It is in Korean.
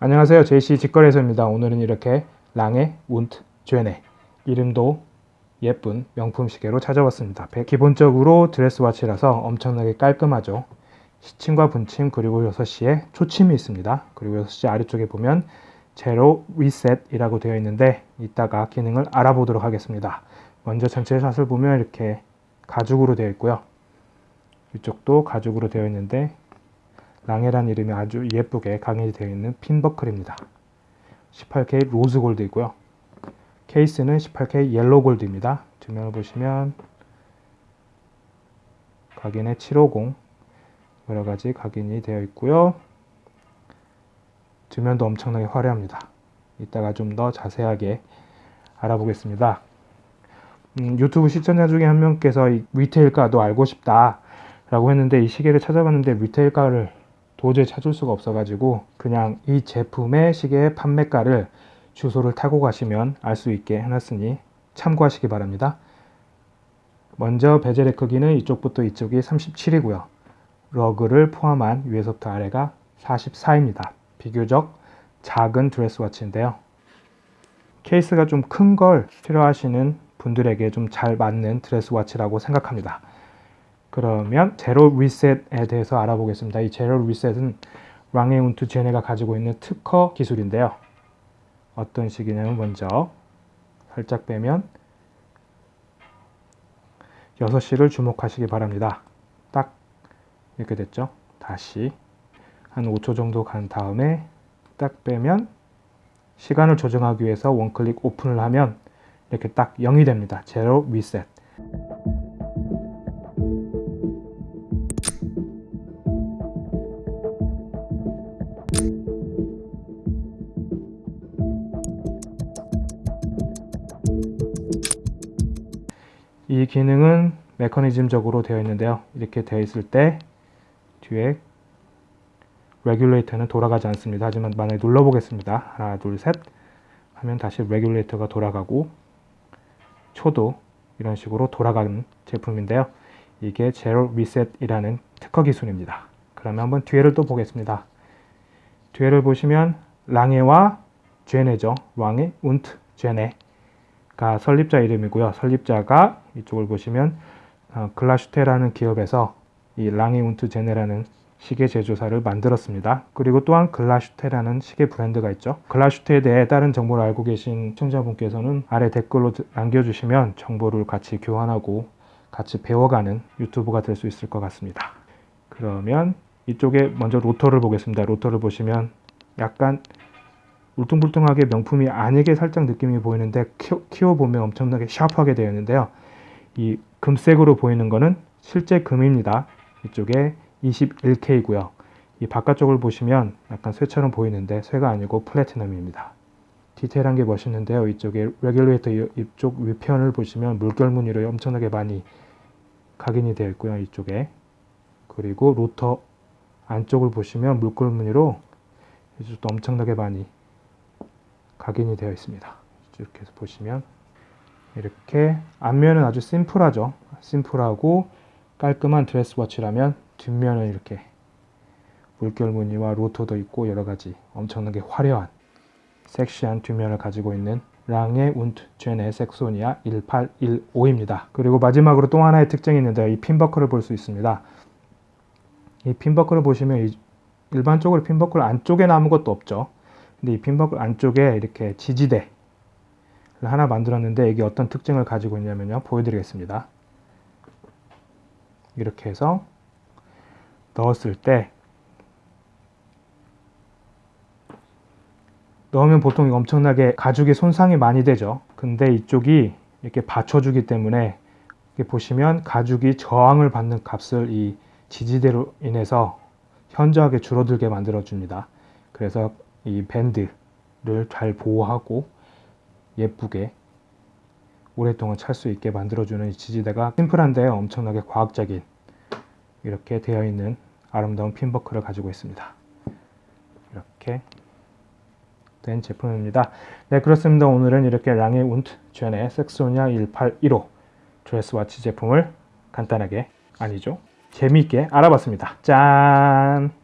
안녕하세요. JC 직거래소입니다. 오늘은 이렇게 랑의 운트 쥐네 이름도 예쁜 명품 시계로 찾아왔습니다. 기본적으로 드레스와치라서 엄청나게 깔끔하죠. 시침과 분침 그리고 6시에 초침이 있습니다. 그리고 6시 아래쪽에 보면 제로 리셋이라고 되어 있는데 이따가 기능을 알아보도록 하겠습니다. 먼저 전체 샷을 보면 이렇게 가죽으로 되어 있고요. 이쪽도 가죽으로 되어 있는데 랑에란 이름이 아주 예쁘게 각인되어 있는 핀버클입니다. 18K 로즈 골드이고요. 케이스는 18K 옐로 골드입니다. 뒷면을 보시면 각인의 750 여러가지 각인이 되어 있고요. 뒷면도 엄청나게 화려합니다. 이따가 좀 더 자세하게 알아보겠습니다. 음, 유튜브 시청자 중에 한 명께서 retail가도 알고 싶다 라고 했는데 이 시계를 찾아봤는데 retail가를 도저히 찾을 수가 없어가지고 그냥 이 제품의 시계 판매가를 주소를 타고 가시면 알 수 있게 해놨으니 참고하시기 바랍니다. 먼저 베젤의 크기는 이쪽부터 이쪽이 37이고요. lug를 포함한 위에서부터 아래가 44입니다. 비교적 작은 dress watch인데요. 케이스가 좀 큰 걸 필요하시는 분들에게 좀 잘 맞는 dress watch라고 생각합니다. 그러면 제로 리셋에 대해서 알아보겠습니다. 이 제로 리셋은 랑에운트 제네가 가지고 있는 특허 기술인데요. 어떤 식이냐면 먼저 살짝 빼면 6시를 주목하시기 바랍니다. 딱 이렇게 됐죠. 다시 한 5초 정도 간 다음에 딱 빼면 시간을 조정하기 위해서 원클릭 오픈을 하면 이렇게 딱 0이 됩니다. 제로 리셋. 이 기능은 메커니즘적으로 되어 있는데요. 이렇게 되어 있을 때 뒤에 레귤레이터는 돌아가지 않습니다. 하지만 만약에 눌러보겠습니다. 하나, 둘, 셋 하면 다시 레귤레이터가 돌아가고 초도 이런 식으로 돌아가는 제품인데요. 이게 제로 리셋이라는 특허 기술입니다. 그러면 한번 뒤에를 또 보겠습니다. 뒤에를 보시면 랑에와 제네죠. 랑에 운트 제네가 설립자 이름이고요. 설립자가 이쪽을 보시면 어, 글라슈테라는 기업에서 이 랑에 운트 제네라는 시계 제조사를 만들었습니다. 그리고 또한 글라슈테라는 시계 브랜드가 있죠. 글라슈테에 대해 다른 정보를 알고 계신 시청자분께서는 아래 댓글로 남겨주시면 정보를 같이 교환하고 같이 배워가는 유튜브가 될 수 있을 것 같습니다. 그러면 이쪽에 먼저 로터를 보겠습니다. 로터를 보시면 약간 울퉁불퉁하게 명품이 아니게 살짝 느낌이 보이는데 키워, 보면 엄청나게 샤프하게 되어 있는데요. 이 금색으로 보이는 거는 실제 금입니다. 이쪽에 21K고요. 이 바깥쪽을 보시면 약간 쇠처럼 보이는데 쇠가 아니고 플래티넘입니다. 디테일한 게 멋있는데요. 이쪽에 레귤레이터 이쪽 위편을 보시면 물결 무늬로 엄청나게 많이 각인이 되어 있고요. 이쪽에 그리고 로터 안쪽을 보시면 물결 무늬로 이쪽도 엄청나게 많이 각인이 되어 있습니다. 이렇게 보시면 이렇게 앞면은 아주 심플하죠. 심플하고 깔끔한 드레스워치라면 뒷면은 이렇게 물결 무늬와 로터도 있고 여러가지 엄청나게 화려한 섹시한 뒷면을 가지고 있는 랑의 운트 제네 섹소니아 1815입니다. 그리고 마지막으로 또 하나의 특징이 있는데 이 핀버클을 볼 수 있습니다. 이 핀버클을 보시면 일반적으로 핀버클 안쪽에는 아무것도 없죠. 근데 이 핀버클 안쪽에 이렇게 지지대를 하나 만들었는데 이게 어떤 특징을 가지고 있냐면요. 보여드리겠습니다. 이렇게 해서 넣었을 때 넣으면 보통 엄청나게 가죽에 손상이 많이 되죠. 근데 이쪽이 이렇게 받쳐주기 때문에 보시면 가죽이 저항을 받는 값을 이 지지대로 인해서 현저하게 줄어들게 만들어 줍니다. 그래서 이 밴드를 잘 보호하고 예쁘게 오랫동안 찰 수 있게 만들어주는 지지대가 심플한데 엄청나게 과학적인 이렇게 되어 있는 아름다운 핀버클을 가지고 있습니다. 이렇게 된 제품입니다. 네 그렇습니다. 오늘은 이렇게 랑의 운트 젠의 섹소니아 1815 드레스와치 제품을 간단하게 아니죠 재미있게 알아봤습니다. 짠!